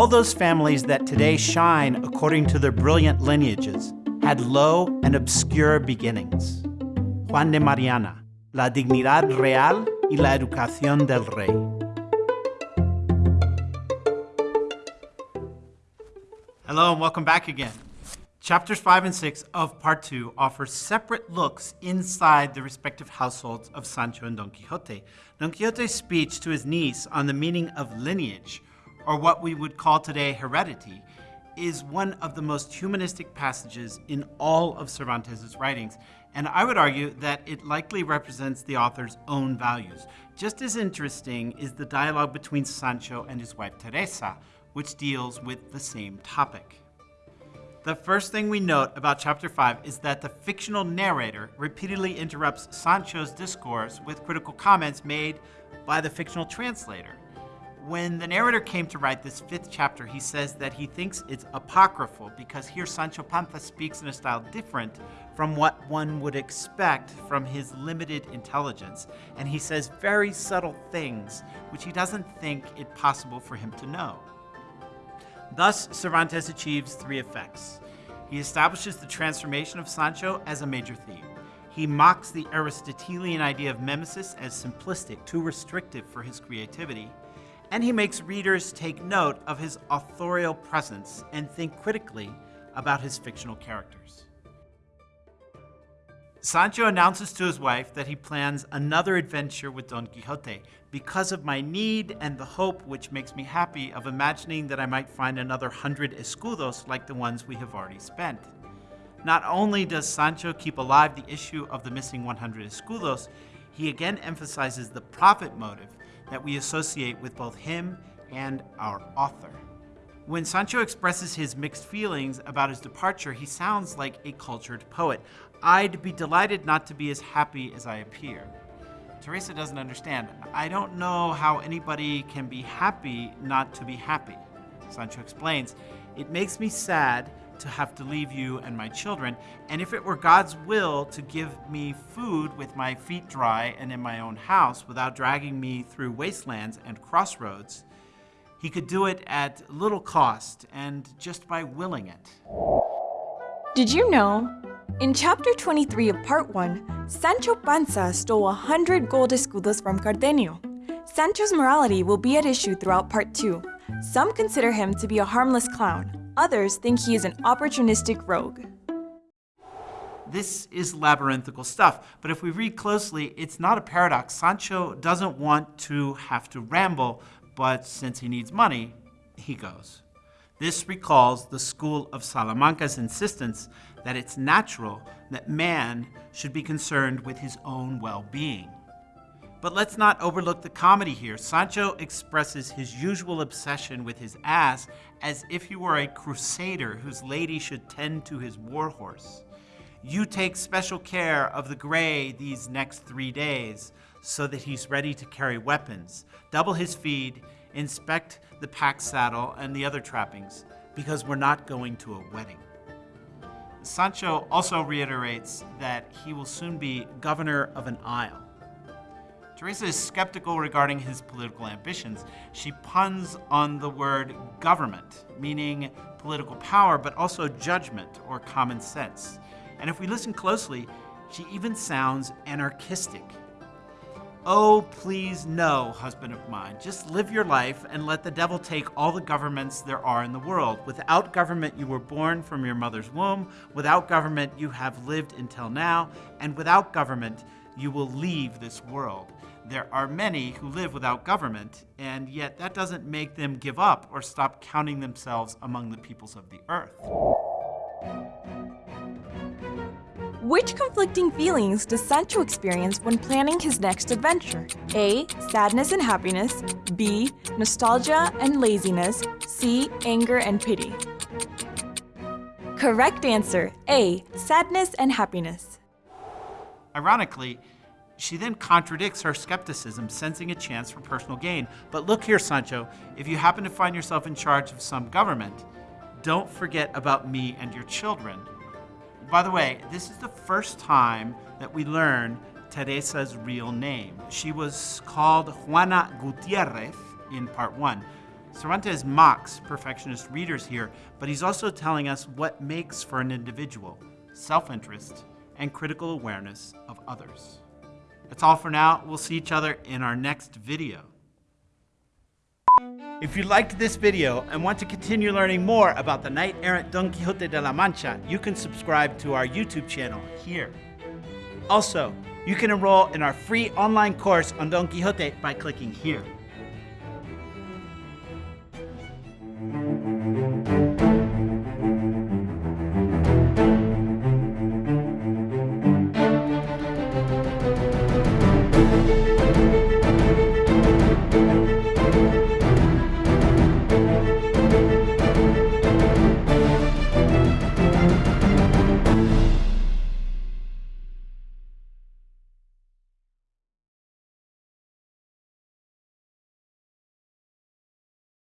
All those families that today shine according to their brilliant lineages had low and obscure beginnings. Juan de Mariana, La dignidad real y la educación del rey. Hello and welcome back again. Chapters 5 and 6 of Part 2 offer separate looks inside the respective households of Sancho and Don Quixote. Don Quixote's speech to his niece on the meaning of lineage, or what we would call today heredity, is one of the most humanistic passages in all of Cervantes' writings, and I would argue that it likely represents the author's own values. Just as interesting is the dialogue between Sancho and his wife Teresa, which deals with the same topic. The first thing we note about chapter 5 is that the fictional narrator repeatedly interrupts Sancho's discourse with critical comments made by the fictional translator. When the narrator came to write this fifth chapter, he says that he thinks it's apocryphal because here Sancho Panza speaks in a style different from what one would expect from his limited intelligence. And he says very subtle things which he doesn't think it possible for him to know. Thus, Cervantes achieves three effects. He establishes the transformation of Sancho as a major theme. He mocks the Aristotelian idea of mimesis as simplistic, too restrictive for his creativity and he makes readers take note of his authorial presence and think critically about his fictional characters. Sancho announces to his wife that he plans another adventure with Don Quixote because of my need and the hope which makes me happy of imagining that I might find another hundred escudos like the ones we have already spent. Not only does Sancho keep alive the issue of the missing 100 escudos, he again emphasizes the profit motive that we associate with both him and our author. When Sancho expresses his mixed feelings about his departure, he sounds like a cultured poet. I'd be delighted not to be as happy as I appear. Teresa doesn't understand. I don't know how anybody can be happy not to be happy. Sancho explains, it makes me sad to have to leave you and my children, and if it were God's will to give me food with my feet dry and in my own house without dragging me through wastelands and crossroads, he could do it at little cost and just by willing it. Did you know? In chapter 23 of part 1, Sancho Panza stole 100 gold escudos from Cardenio. Sancho's morality will be at issue throughout part 2. Some consider him to be a harmless clown, Others think he is an opportunistic rogue. This is labyrinthical stuff, but if we read closely, it's not a paradox. Sancho doesn't want to have to ramble, but since he needs money, he goes. This recalls the school of Salamanca's insistence that it's natural that man should be concerned with his own well-being. But let's not overlook the comedy here. Sancho expresses his usual obsession with his ass as if he were a crusader whose lady should tend to his warhorse. You take special care of the gray these next three days so that he's ready to carry weapons. Double his feed, inspect the pack saddle and the other trappings, because we're not going to a wedding. Sancho also reiterates that he will soon be governor of an isle. Teresa is skeptical regarding his political ambitions. She puns on the word government, meaning political power, but also judgment or common sense. And if we listen closely, she even sounds anarchistic. Oh, please no, husband of mine. Just live your life and let the devil take all the governments there are in the world. Without government, you were born from your mother's womb. Without government, you have lived until now. And without government, you will leave this world. There are many who live without government, and yet that doesn't make them give up or stop counting themselves among the peoples of the earth. Which conflicting feelings does Sancho experience when planning his next adventure? A. Sadness and happiness. B. Nostalgia and laziness. C. Anger and pity. Correct answer A. Sadness and happiness. Ironically, she then contradicts her skepticism, sensing a chance for personal gain. But look here, Sancho, if you happen to find yourself in charge of some government, don't forget about me and your children. By the way, this is the first time that we learn Teresa's real name. She was called Juana Gutierrez in part one. Cervantes mocks perfectionist readers here, but he's also telling us what makes for an individual self interest and critical awareness of others. That's all for now. We'll see each other in our next video. If you liked this video and want to continue learning more about the knight errant Don Quixote de la Mancha, you can subscribe to our YouTube channel here. Also, you can enroll in our free online course on Don Quixote by clicking here.